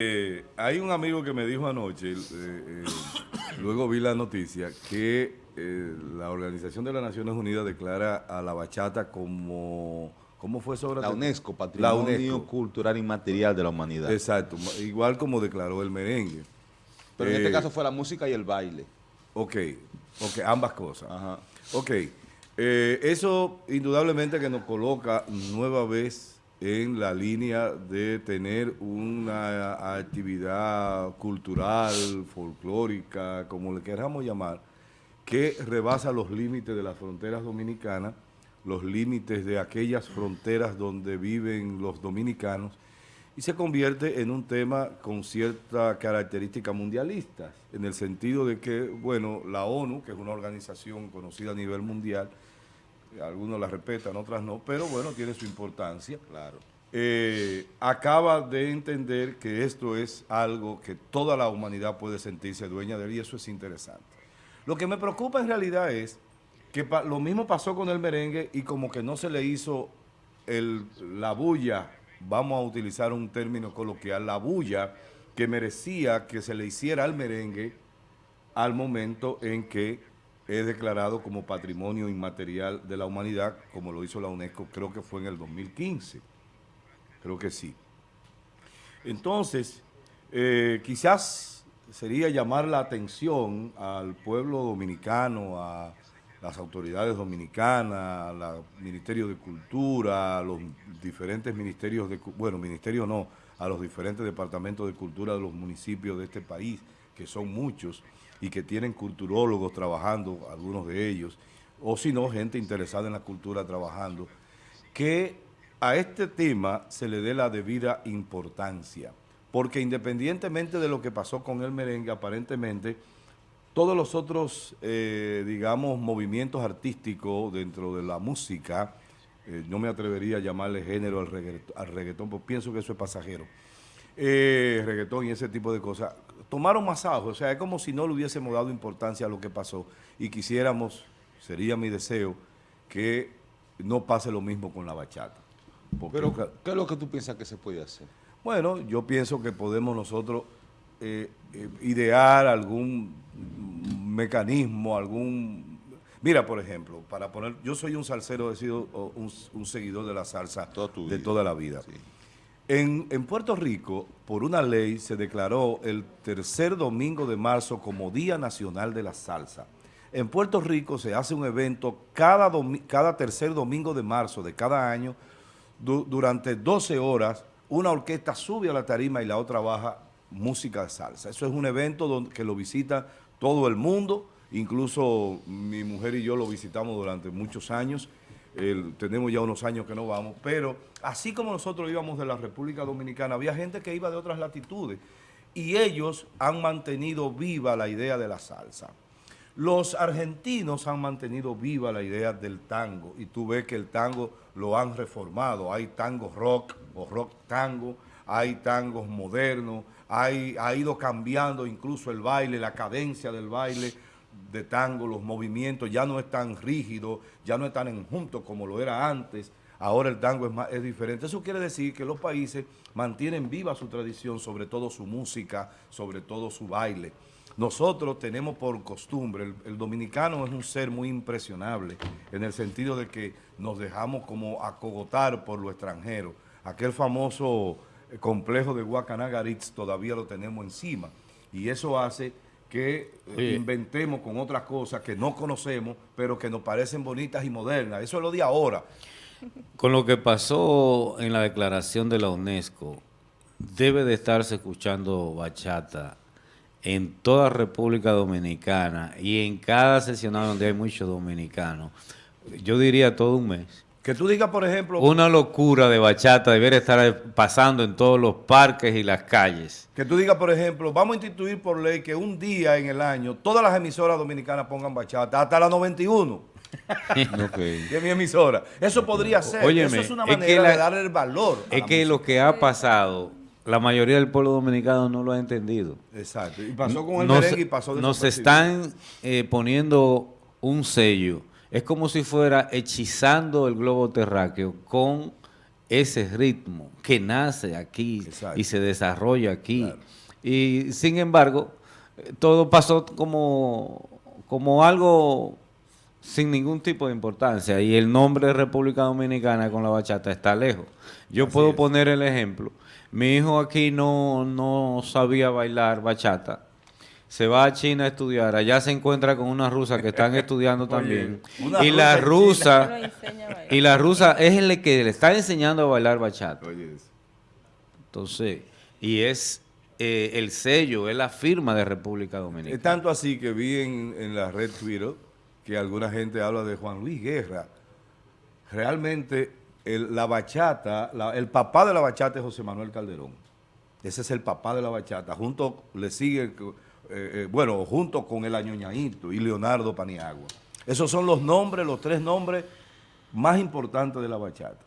Eh, hay un amigo que me dijo anoche, eh, eh, luego vi la noticia, que la Organización de las Naciones Unidas declara a la bachata como... ¿Cómo fue sobre la UNESCO, Patrimonio Cultural Inmaterial de la Humanidad. Exacto, igual como declaró el merengue. Pero en este caso fue la música y el baile. Ok, ok, ambas cosas. Ajá. Ok, eso indudablemente que nos coloca nueva vez en la línea de tener una actividad cultural, folclórica, como le queramos llamar, que rebasa los límites de las fronteras dominicanas, los límites de aquellas fronteras donde viven los dominicanos, y se convierte en un tema con cierta característica mundialista, en el sentido de que, bueno, la ONU, que es una organización conocida a nivel mundial, algunos la respetan, otras no, pero bueno, tiene su importancia. Claro. Eh, acaba de entender que esto es algo que toda la humanidad puede sentirse dueña de él y eso es interesante. Lo que me preocupa en realidad es que lo mismo pasó con el merengue y como que no se le hizo el, la bulla, vamos a utilizar un término coloquial, la bulla que merecía que se le hiciera al merengue al momento en que es declarado como Patrimonio Inmaterial de la Humanidad, como lo hizo la UNESCO, creo que fue en el 2015. Creo que sí. Entonces, eh, quizás sería llamar la atención al pueblo dominicano, a las autoridades dominicanas, al Ministerio de Cultura, los diferentes ministerios de, bueno, ministerio no, a los diferentes departamentos de cultura de los municipios de este país, que son muchos, y que tienen culturólogos trabajando, algunos de ellos, o si no, gente interesada en la cultura trabajando, que a este tema se le dé la debida importancia, porque independientemente de lo que pasó con el merengue, aparentemente, todos los otros, eh, digamos, movimientos artísticos dentro de la música, eh, no me atrevería a llamarle género al reggaetón, al reggaetón porque pienso que eso es pasajero, eh, reggaetón y ese tipo de cosas, tomaron más ajo, o sea, es como si no le hubiésemos dado importancia a lo que pasó y quisiéramos, sería mi deseo, que no pase lo mismo con la bachata. Pero, ¿qué es lo que tú piensas que se puede hacer? Bueno, yo pienso que podemos nosotros eh, eh, idear algún mecanismo, algún... Mira, por ejemplo, para poner... Yo soy un salsero, he sido un, seguidor de la salsa de toda la vida. En, Puerto Rico, por una ley, se declaró el tercer domingo de marzo como Día Nacional de la Salsa. En Puerto Rico se hace un evento cada, cada tercer domingo de marzo de cada año, durante 12 horas, una orquesta sube a la tarima y la otra baja música de salsa. Eso es un evento donde, que lo visita todo el mundo, incluso mi mujer y yo lo visitamos durante muchos años, tenemos ya unos años que no vamos, pero así como nosotros íbamos de la República Dominicana, había gente que iba de otras latitudes y ellos han mantenido viva la idea de la salsa. Los argentinos han mantenido viva la idea del tango y tú ves que el tango lo han reformado. Hay tango rock o rock tango, hay tangos modernos, hay, ha ido cambiando incluso el baile, la cadencia del baile de tango, los movimientos ya no es tan rígido, ya no es tan enjunto como lo era antes, ahora el tango es, más, es diferente. Eso quiere decir que los países mantienen viva su tradición, sobre todo su música, sobre todo su baile. Nosotros tenemos por costumbre, el, dominicano es un ser muy impresionable, en el sentido de que nos dejamos como acogotar por lo extranjero. Aquel famoso eh, complejo de Guacanagaritz todavía lo tenemos encima, y eso hace que eh, inventemos con otras cosas que no conocemos, pero que nos parecen bonitas y modernas. Eso es lo de ahora. Con lo que pasó en la declaración de la UNESCO, debe de estarse escuchando bachata en toda República Dominicana y en cada sesionado donde hay muchos dominicanos. Yo diría todo un mes. Que tú digas, por ejemplo... Una locura de bachata debería estar pasando en todos los parques y las calles. Que tú digas, por ejemplo, vamos a instituir por ley que un día en el año todas las emisoras dominicanas pongan bachata, hasta la 91. okay. es mi emisora. Eso podría ser. Eso es una manera de darle el valor. Es que lo que ha pasado, la mayoría del pueblo dominicano no lo ha entendido. Exacto. Y pasó con el merengue y pasó Nos están eh, poniendo un sello es como si fuera hechizando el globo terráqueo con ese ritmo que nace aquí y se desarrolla aquí. Y sin embargo, todo pasó como, como algo sin ningún tipo de importancia y el nombre de República Dominicana con la bachata está lejos. Yo puedo poner el ejemplo. Mi hijo aquí no, no sabía bailar bachata se va a China a estudiar, allá se encuentra con una rusa que están estudiando también. y la rusa y la rusa es el que le está enseñando a bailar bachata. Entonces, y es eh, el sello, es la firma de República Dominicana. Es tanto así que vi en, la red Twitter que alguna gente habla de Juan Luis Guerra. Realmente la bachata, el papá de la bachata es José Manuel Calderón. Ese es el papá de la bachata. Junto le sigue eh, eh, bueno, junto con el Añoñaito y Leonardo Paniagua. Esos son los nombres, los tres nombres más importantes de la bachata.